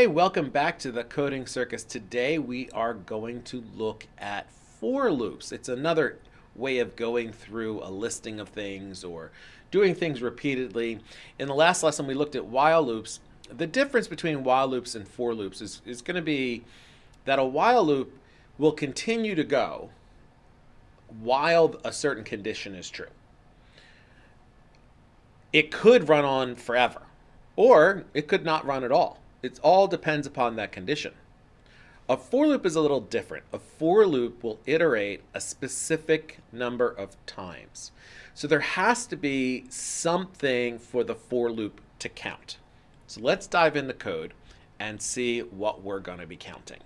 Hey, welcome back to the Coding Circus. Today we are going to look at for loops. It's another way of going through a listing of things or doing things repeatedly. In the last lesson we looked at while loops. The difference between while loops and for loops is, is going to be that a while loop will continue to go while a certain condition is true. It could run on forever, or it could not run at all. It all depends upon that condition. A for loop is a little different. A for loop will iterate a specific number of times. So there has to be something for the for loop to count. So let's dive into code and see what we're going to be counting.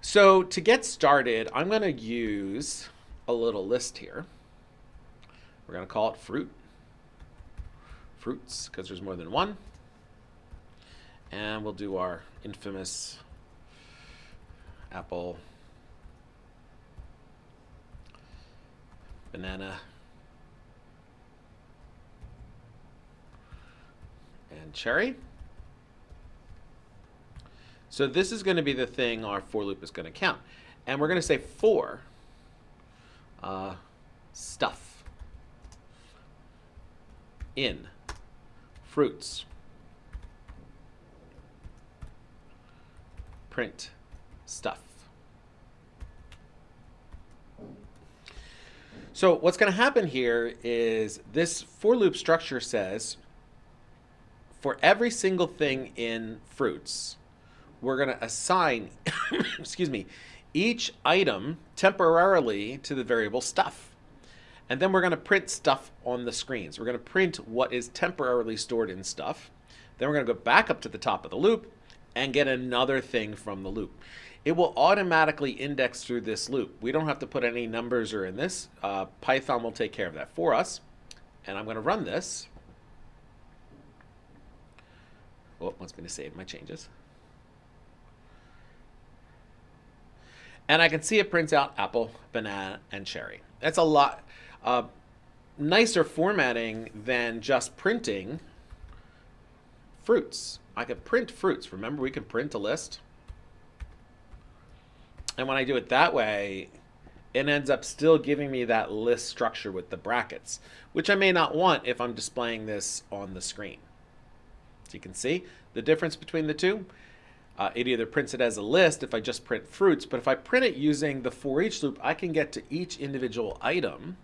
So to get started, I'm going to use a little list here. We're going to call it fruit. Fruits, because there's more than one. And we'll do our infamous apple, banana, and cherry. So this is going to be the thing our for loop is going to count. And we're going to say for uh, stuff in fruits. Print stuff. So what's going to happen here is this for loop structure says for every single thing in fruits, we're going to assign, excuse me, each item temporarily to the variable stuff. And then we're going to print stuff on the screens. We're going to print what is temporarily stored in stuff. Then we're going to go back up to the top of the loop and get another thing from the loop. It will automatically index through this loop. We don't have to put any numbers or in this. Uh, Python will take care of that for us. And I'm going to run this. Oh, it wants me to save my changes. And I can see it prints out apple, banana, and cherry. That's a lot uh, nicer formatting than just printing fruits. I could print fruits. Remember, we can print a list. And when I do it that way, it ends up still giving me that list structure with the brackets, which I may not want if I'm displaying this on the screen. So you can see the difference between the two. Uh, it either prints it as a list if I just print fruits, but if I print it using the for each loop, I can get to each individual item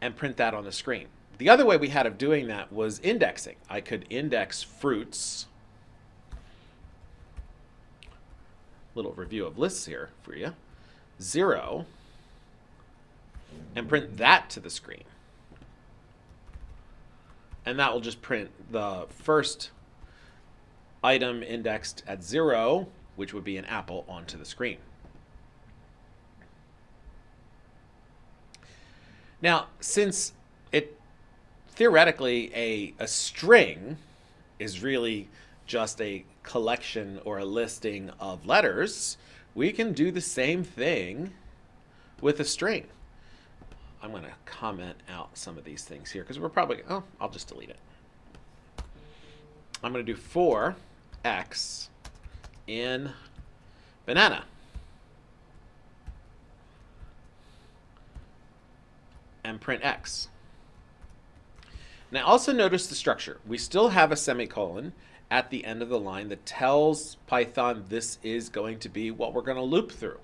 and print that on the screen. The other way we had of doing that was indexing. I could index fruits little review of lists here for you. Zero, and print that to the screen. And that will just print the first item indexed at zero, which would be an apple, onto the screen. Now, since it theoretically a, a string is really just a collection or a listing of letters, we can do the same thing with a string. I'm going to comment out some of these things here because we're probably, oh, I'll just delete it. I'm going to do for x in banana. And print x. Now also notice the structure. We still have a semicolon at the end of the line that tells Python this is going to be what we're going to loop through.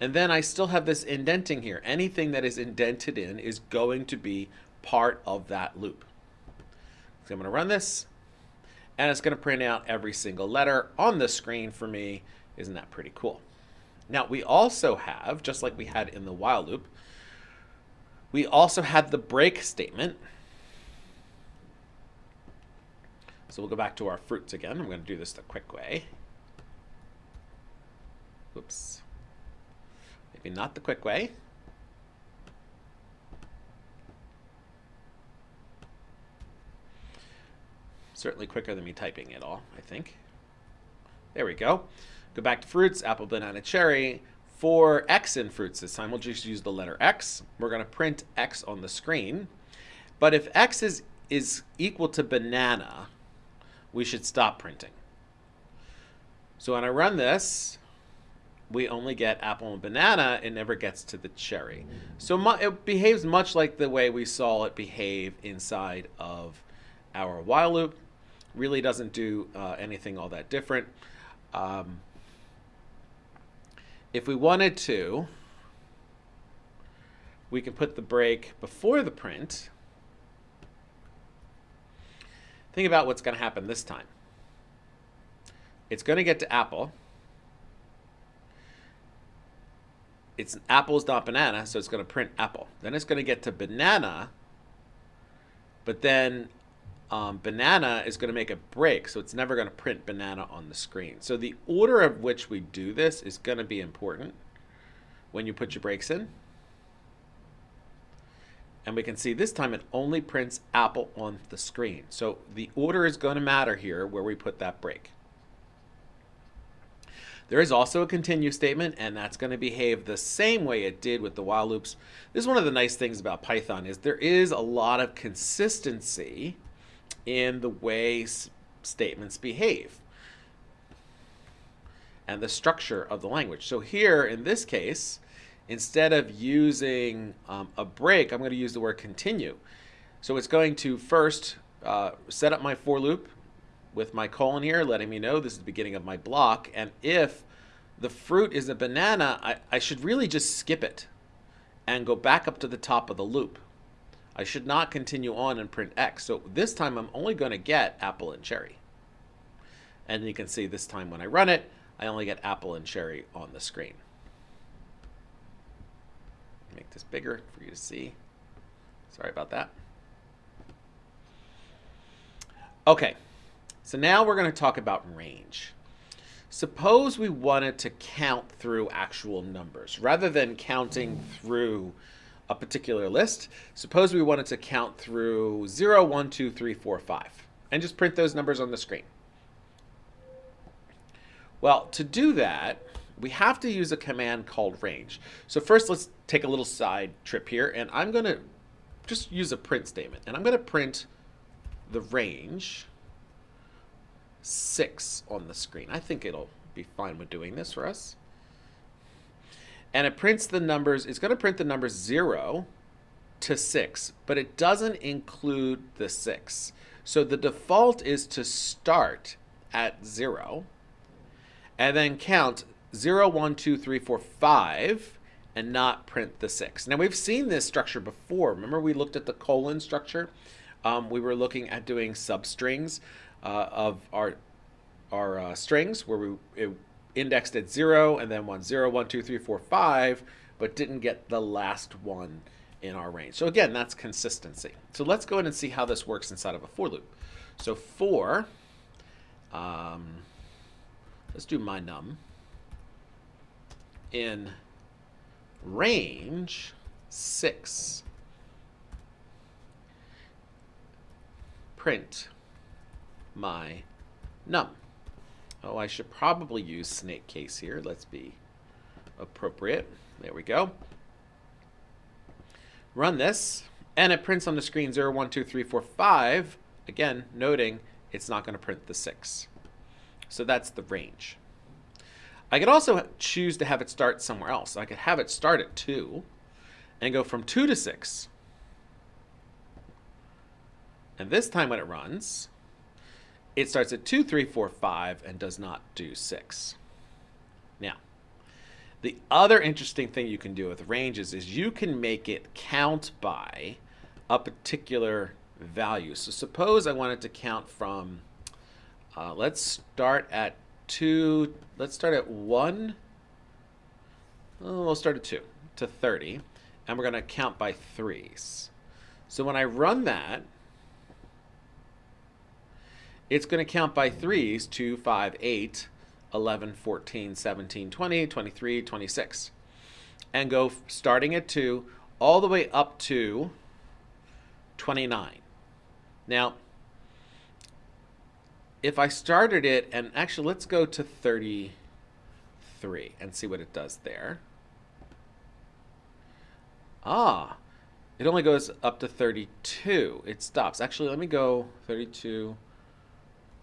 And then I still have this indenting here. Anything that is indented in is going to be part of that loop. So I'm going to run this, and it's going to print out every single letter on the screen for me. Isn't that pretty cool? Now, we also have, just like we had in the while loop, we also had the break statement, So we'll go back to our fruits again. I'm going to do this the quick way. Oops. Maybe not the quick way. Certainly quicker than me typing it all, I think. There we go. Go back to fruits, apple, banana, cherry. For x in fruits this time, we'll just use the letter x. We're going to print x on the screen. But if x is, is equal to banana, we should stop printing. So when I run this, we only get apple and banana. It never gets to the cherry. So it behaves much like the way we saw it behave inside of our while loop. Really doesn't do uh, anything all that different. Um, if we wanted to, we can put the break before the print. Think about what's going to happen this time. It's going to get to apple. It's apples dot banana, so it's going to print apple. Then it's going to get to banana, but then um, banana is going to make a break, so it's never going to print banana on the screen. So the order of which we do this is going to be important when you put your breaks in. And we can see this time it only prints apple on the screen. So the order is going to matter here where we put that break. There is also a continue statement, and that's going to behave the same way it did with the while loops. This is one of the nice things about Python is there is a lot of consistency in the way statements behave and the structure of the language. So here, in this case, instead of using um, a break, I'm going to use the word continue. So it's going to first uh, set up my for loop with my colon here, letting me know this is the beginning of my block. And if the fruit is a banana, I, I should really just skip it and go back up to the top of the loop. I should not continue on and print X. So this time I'm only going to get apple and cherry. And you can see this time when I run it, I only get apple and cherry on the screen. Make this bigger for you to see. Sorry about that. Okay, so now we're going to talk about range. Suppose we wanted to count through actual numbers rather than counting through a particular list. Suppose we wanted to count through 0, 1, 2, 3, 4, 5, and just print those numbers on the screen. Well, to do that, we have to use a command called range. So first, let's take a little side trip here, and I'm going to just use a print statement. And I'm going to print the range 6 on the screen. I think it'll be fine with doing this for us and it prints the numbers, it's going to print the numbers 0 to 6, but it doesn't include the 6. So the default is to start at 0 and then count 0, 1, 2, 3, 4, 5 and not print the 6. Now we've seen this structure before. Remember we looked at the colon structure? Um, we were looking at doing substrings uh, of our, our uh, strings where we, indexed at 0 and then 1, 0, 1, 2, 3, 4, 5, but didn't get the last one in our range. So again, that's consistency. So let's go ahead and see how this works inside of a for loop. So for, um, let's do my num, in range 6, print my num. Oh, I should probably use snake case here. Let's be appropriate. There we go. Run this, and it prints on the screen 0, 1, 2, 3, 4, 5. Again, noting it's not going to print the 6. So that's the range. I could also choose to have it start somewhere else. I could have it start at 2 and go from 2 to 6. And this time when it runs, it starts at 2, 3, 4, 5 and does not do 6. Now, the other interesting thing you can do with ranges is you can make it count by a particular value. So suppose I wanted to count from, uh, let's start at 2, let's start at 1, oh, we'll start at 2 to 30, and we're going to count by threes. So when I run that, it's going to count by threes 2, 5, 8, 11, 14, 17, 20, 23, 26. And go starting at 2 all the way up to 29. Now, if I started it, and actually let's go to 33 and see what it does there. Ah, it only goes up to 32. It stops. Actually, let me go 32.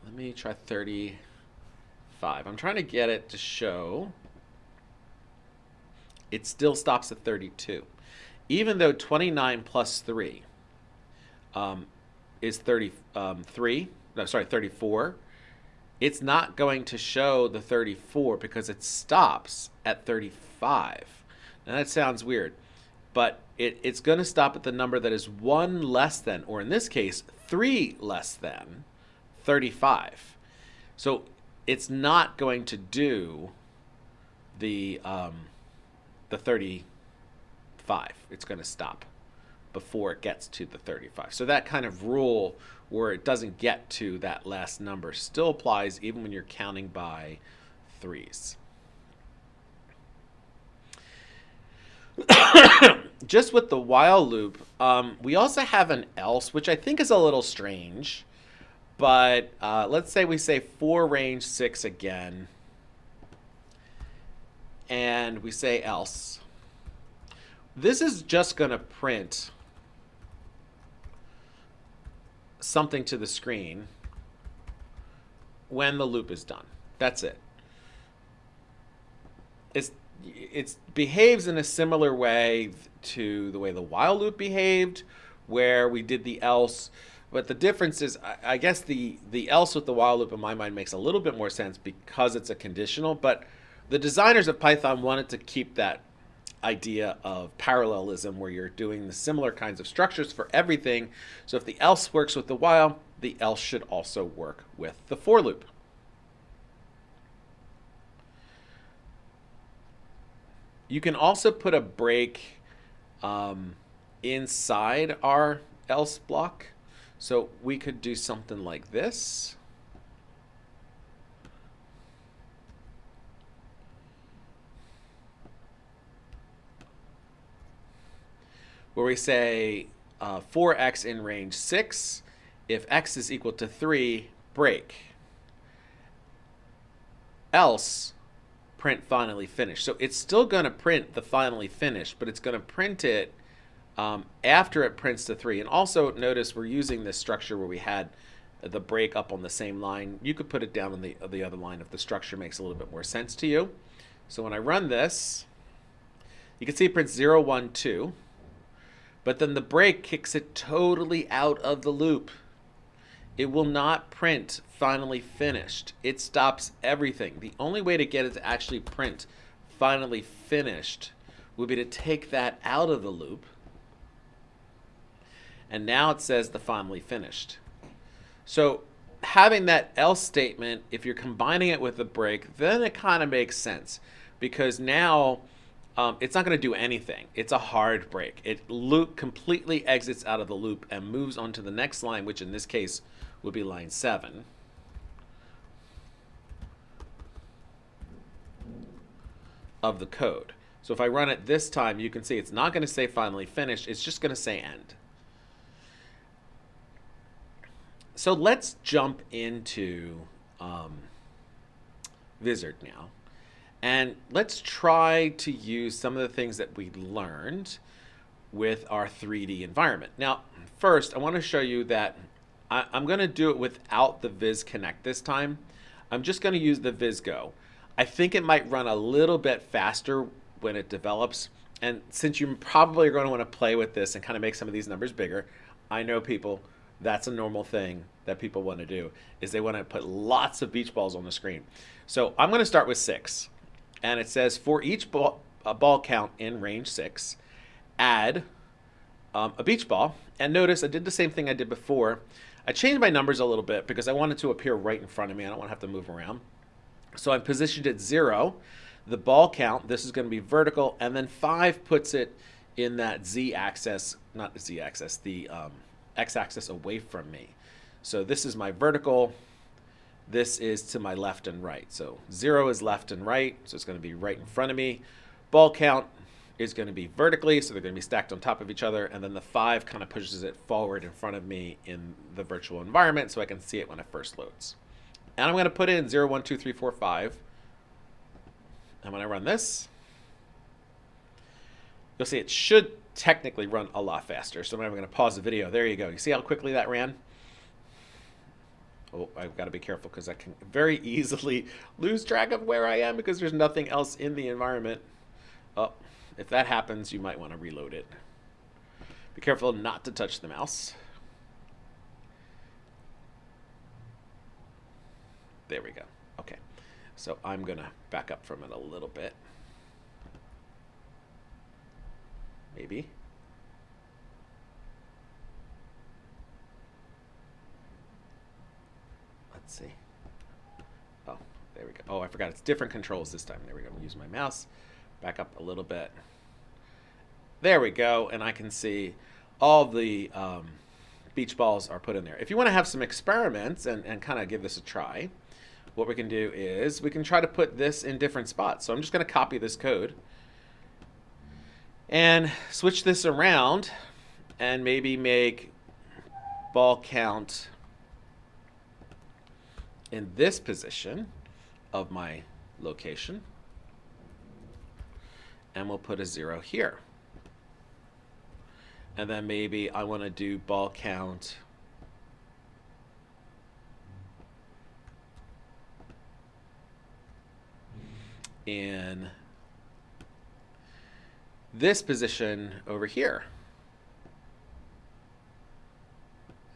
let me try 35. I'm trying to get it to show it still stops at 32. Even though 29 plus 3 um, is 33, um, no, sorry, 34, it's not going to show the 34 because it stops at 35. Now that sounds weird, but it, it's going to stop at the number that is 1 less than, or in this case, 3 less than 35. So it's not going to do the, um, the 35. It's going to stop before it gets to the 35. So that kind of rule where it doesn't get to that last number still applies even when you're counting by threes. Just with the while loop, um, we also have an else, which I think is a little strange. But uh, let's say we say for range 6 again. And we say else. This is just going to print something to the screen when the loop is done. That's it. It's it behaves in a similar way to the way the while loop behaved, where we did the else. But the difference is, I, I guess the the else with the while loop in my mind makes a little bit more sense because it's a conditional. But the designers of Python wanted to keep that idea of parallelism where you're doing the similar kinds of structures for everything. So if the else works with the while, the else should also work with the for loop. You can also put a break um, inside our else block. So we could do something like this. Where we say uh, for x in range 6, if x is equal to 3, break. Else, print finally finished. So it's still going to print the finally finished, but it's going to print it um, after it prints the 3. And also notice we're using this structure where we had the break up on the same line. You could put it down on the, the other line if the structure makes a little bit more sense to you. So when I run this, you can see it prints 0, 1, 2. But then the break kicks it totally out of the loop. It will not print finally finished. It stops everything. The only way to get it to actually print finally finished would be to take that out of the loop. And now it says the finally finished. So having that else statement, if you're combining it with the break, then it kind of makes sense because now um, it's not going to do anything. It's a hard break. It loop completely exits out of the loop and moves on to the next line, which in this case would be line 7. of the code. So if I run it this time, you can see it's not going to say finally finished. It's just going to say end. So let's jump into um, now. And let's try to use some of the things that we learned with our 3D environment. Now, first, I want to show you that I, am going to do it without the Viz Connect this time. I'm just going to use the VizGo. I think it might run a little bit faster when it develops. And since you probably are going to want to play with this and kind of make some of these numbers bigger, I know people, that's a normal thing that people want to do, is they want to put lots of beach balls on the screen. So I'm going to start with six and it says for each ball, ball count in range 6, add um, a beach ball. And notice I did the same thing I did before. I changed my numbers a little bit because I wanted to appear right in front of me. I don't want to have to move around. So I'm positioned at 0. The ball count, this is going to be vertical, and then 5 puts it in that z-axis, not the z-axis, the um, x-axis away from me. So this is my vertical, this is to my left and right. So zero is left and right, so it's going to be right in front of me. Ball count is going to be vertically, so they're going to be stacked on top of each other, and then the five kind of pushes it forward in front of me in the virtual environment so I can see it when it first loads. And I'm going to put in 0, 1, 2, 3, 4, 5. And when I run this, you'll see it should technically run a lot faster. So I'm going to pause the video. There you go. You see how quickly that ran? Oh, I've got to be careful because I can very easily lose track of where I am because there's nothing else in the environment. Oh, if that happens, you might want to reload it. Be careful not to touch the mouse. There we go. Okay. So I'm going to back up from it a little bit. Maybe. Let's see. Oh, there we go. Oh, I forgot. It's different controls this time. There we go. Use my mouse. Back up a little bit. There we go. And I can see all the um, beach balls are put in there. If you want to have some experiments and, and kind of give this a try, what we can do is we can try to put this in different spots. So I'm just going to copy this code and switch this around and maybe make ball count in this position of my location. And we'll put a zero here. And then maybe I want to do ball count in this position over here.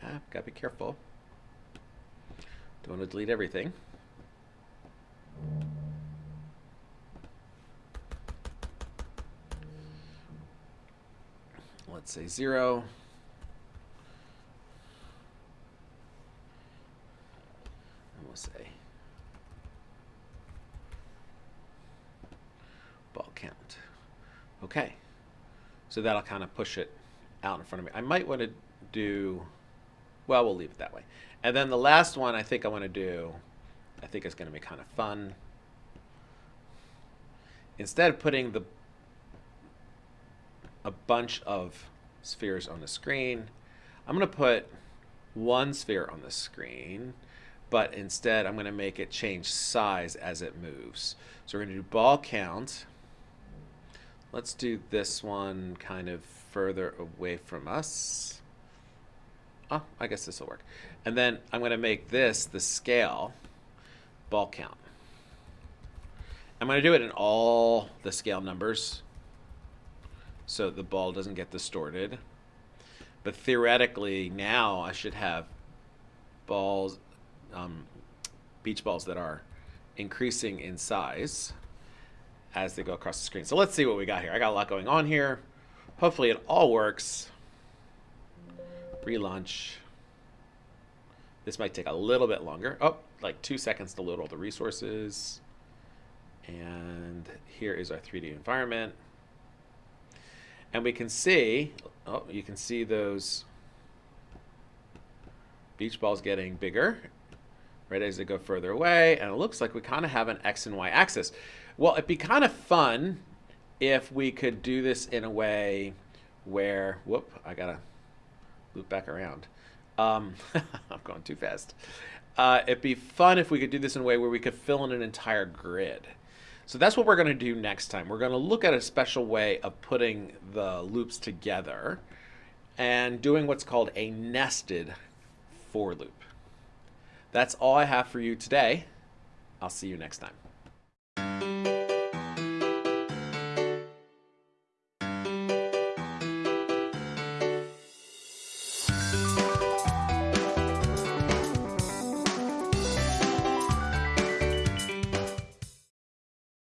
Ah, gotta be careful. Don't want to delete everything. Let's say zero. And we'll say ball count. Okay. So that'll kind of push it out in front of me. I might want to do, well, we'll leave it that way. And then the last one I think I want to do, I think it's going to be kind of fun. Instead of putting the a bunch of spheres on the screen, I'm going to put one sphere on the screen, but instead I'm going to make it change size as it moves. So we're going to do ball count. Let's do this one kind of further away from us. Oh, I guess this will work. And then I'm going to make this the scale ball count. I'm going to do it in all the scale numbers so the ball doesn't get distorted. But theoretically, now I should have balls, um, beach balls that are increasing in size as they go across the screen. So let's see what we got here. I got a lot going on here. Hopefully it all works relaunch. This might take a little bit longer. Oh, like two seconds to load all the resources. And here is our 3D environment. And we can see, oh, you can see those beach balls getting bigger right as they go further away. And it looks like we kind of have an X and Y axis. Well, it'd be kind of fun if we could do this in a way where, whoop, I got to loop back around. Um, I'm going too fast. Uh, it'd be fun if we could do this in a way where we could fill in an entire grid. So that's what we're going to do next time. We're going to look at a special way of putting the loops together and doing what's called a nested for loop. That's all I have for you today. I'll see you next time.